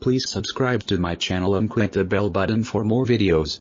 Please subscribe to my channel and click the bell button for more videos.